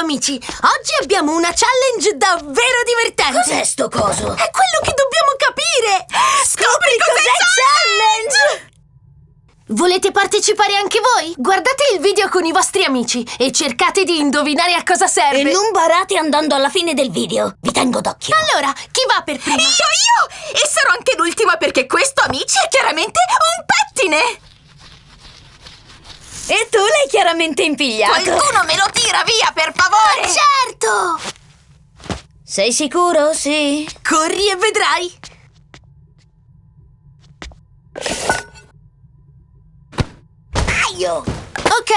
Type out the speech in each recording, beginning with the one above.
amici! Oggi abbiamo una challenge davvero divertente! Cos'è sto coso? È quello che dobbiamo capire! Scopri cos'è challenge! Volete partecipare anche voi? Guardate il video con i vostri amici e cercate di indovinare a cosa serve! E non barate andando alla fine del video. Vi tengo d'occhio. Allora, chi va per prima? Io, io! E sarò anche l'ultima perché questo, amici, è chiaramente un pettine! E tu l'hai chiaramente impigliato. Qualcuno me lo tira via, per favore! Certo! Sei sicuro? Sì. Corri e vedrai! Aio! Ok,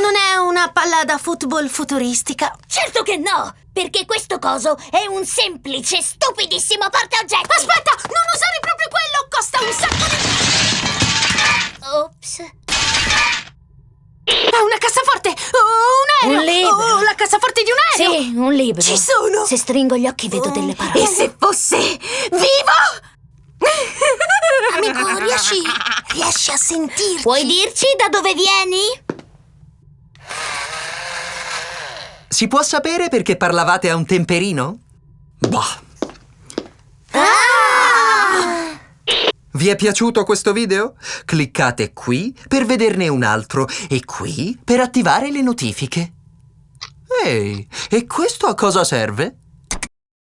non è una palla da football futuristica. Certo che no! Perché questo coso è un semplice, stupidissimo portaoggetti! Aspetta, non usare proprio quello! Costa un sacco Sì, un libro. Ci sono! Se stringo gli occhi vedo delle parole. E se fosse vivo? Amico, riesci... riesci a sentirci? Puoi dirci da dove vieni? Si può sapere perché parlavate a un temperino? Bah. Vi è piaciuto questo video? Cliccate qui per vederne un altro e qui per attivare le notifiche. Ehi, e questo a cosa serve?